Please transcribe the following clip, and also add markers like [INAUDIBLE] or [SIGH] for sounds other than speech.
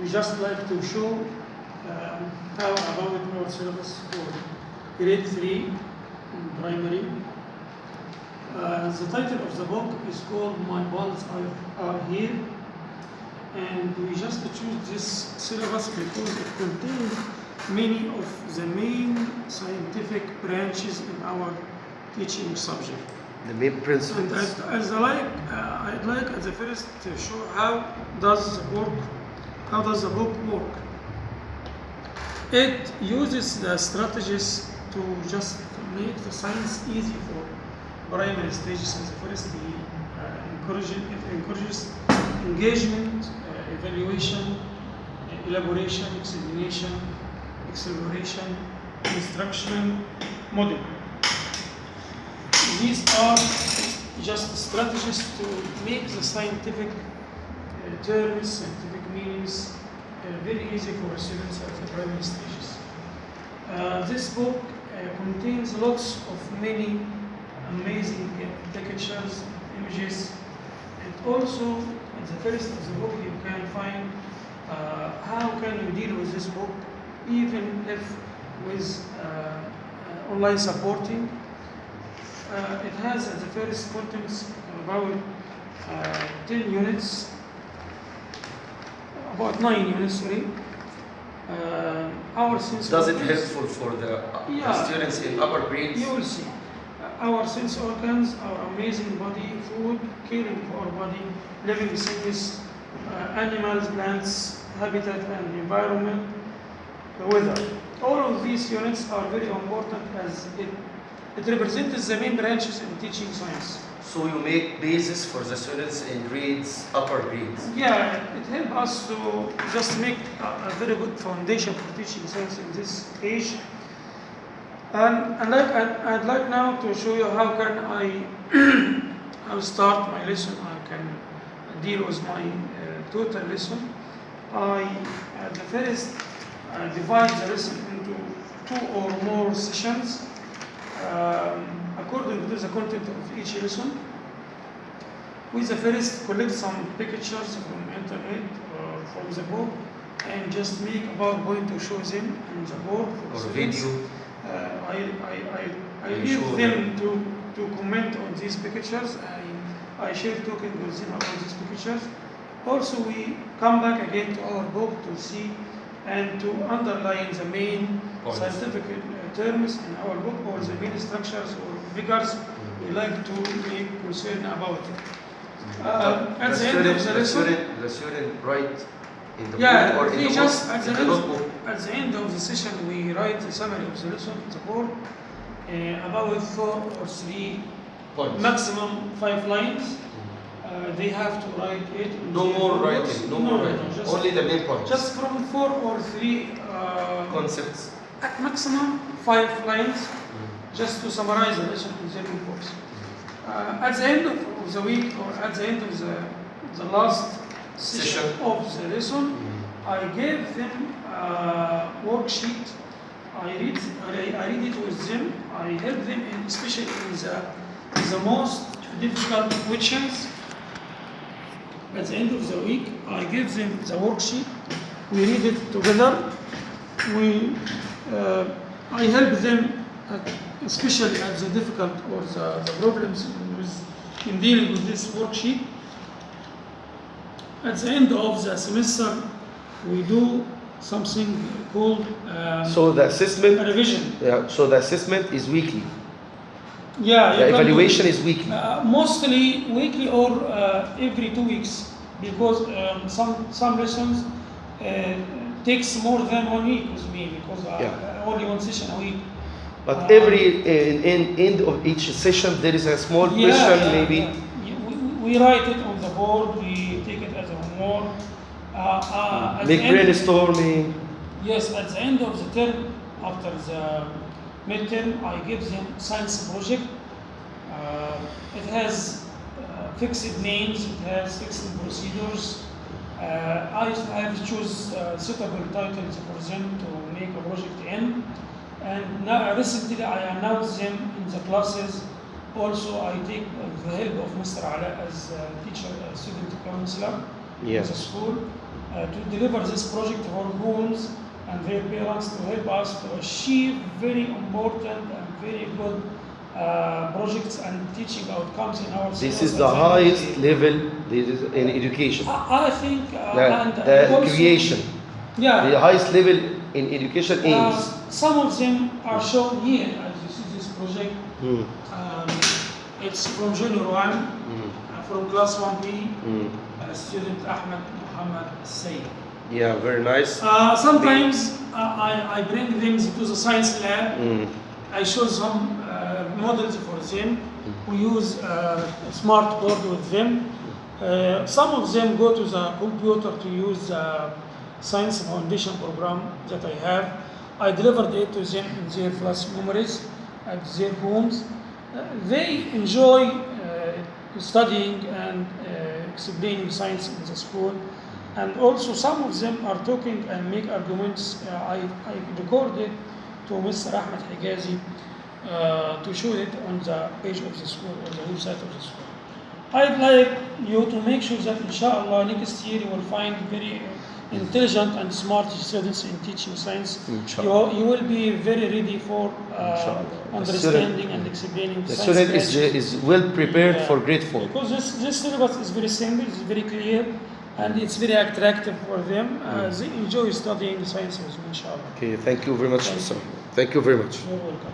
we just like to show um, how about our syllabus for grade 3 in primary. Uh, the title of the book is called My Balls Are, Are Here and we just choose this syllabus because it contains many of the main scientific branches in our teaching subject. The main And principles. as, as I like, uh, I'd like at the first to show how does the work, how does the book work. It uses the strategies to just make the science easy for primary stages. As the we uh, it encourages engagement, uh, evaluation, elaboration, explanation, acceleration, instruction, model. These are just strategies to make the scientific uh, terms, scientific meanings uh, very easy for students at the primary stages. Uh, this book uh, contains lots of many amazing pictures, images, and also at the first of the book you can find uh, how can you deal with this book even if with uh, online supporting uh, it has the first contents about uh, 10 units, about 9 units, sorry. Uh, our sense Does it helpful for the uh, Yeah. students in upper grades? You will see. Uh, Our sense organs, our amazing body, food, caring for our body, living things, uh, animals, plants, habitat and environment, the weather. All of these units are very important as it, it represents the main branches in teaching science. So you make basis for the students in grades, upper grades. Yeah, it helps us to just make a, a very good foundation for teaching science in this age. And, and like, I'd, I'd like now to show you how can I, [CLEARS THROAT] I'll start my lesson, I can deal with my uh, total lesson. I, at the first, uh, divide the lesson into two or more sessions um, according to the content of each lesson. We the first collect some pictures from internet or from the book and just make a PowerPoint to show them on the board for Or students. video. Uh, I, I, I, I leave them to, to comment on these pictures. I, I share token with them about these pictures. Also, we come back again to our book to see and to underline the main scientific uh, terms in our book or the main structures or figures we like to make concern about it. Uh, at the the end of student, the the lesson, student, the student write in the yeah, book or in the just book, at the, in the end, notebook. at the end of the session we write a summary of the lesson on the board uh, about four or three, Points. maximum five lines. Uh, they have to write it. No more notebooks. writing, no more writing. just, Only the main points. just from four or three uh, concepts. At maximum five lines, just to summarize the lesson in their reports. Uh, at the end of the week or at the end of the, the last session, Session. of the lesson, I gave them a worksheet. I read, I, I read it with them. I help them, in, especially in the, the most difficult questions. At the end of the week, I give them the worksheet. We read it together. We, I help them, at, especially at the difficult or the, the problems with, in dealing with this worksheet. At the end of the semester, we do something called um, So the assessment, revision. yeah, so the assessment is weekly. Yeah, The do evaluation is weekly. Uh, mostly weekly or uh, every two weeks because um, some some lessons uh, takes more than one week with me because uh, Yeah. only one session a week. But Uh, every in, in end of each session there is a small Yeah, question maybe. We, we write it on the board. We take it as a homework. Uh, uh, Make brainstorming. Yes, at the end of the term, after the midterm, I give them science project. Uh, it has uh, fixed names, it has fixed procedures. Uh, I, I have choose uh, suitable titles for them to make a project in. And now, recently I announced them in the classes. Also, I take uh, the help of Mr. Ala as a teacher, a student counselor in Yeah. the school. uh, to deliver this project for homes and their parents to help us to achieve very important and very good uh, projects and teaching outcomes in our This is the highest level this is in education. I, I think uh, The, the also- creation. Yeah. The highest level in education Uh, aims. some of them are shown here as you see this project. Mm, Um, it's from junior one, mm, from class 1B, mm. uh, student Ahmed Muhammad Sayyid. Yeah, very nice. Uh, sometimes uh, I, I bring them to the science lab. Mm, I show some uh, models for them. We use uh, a smart board with them. Uh, some of them go to the computer to use the science foundation program that I have. I delivered it to them in their flash memories at their homes. Uh, they enjoy uh, studying and uh, explaining science in the school. And also some of them are talking and make arguments. Uh, I, I recorded to Mr. Ahmed Higazi uh, to show it on the page of the school or the website of the school. I'd like you to make sure that inshallah next year you will find very intelligent and smart students in teaching science. You, Inshallah. you will be very ready for uh, understanding and explaining The science student is, is well prepared Yeah. for grade four. Because this, this syllabus is very simple, it's very clear, and it's very attractive for them. Uh, they enjoy studying science with inshallah. Okay, thank you very much, Thank you. Thank you very much. You're welcome.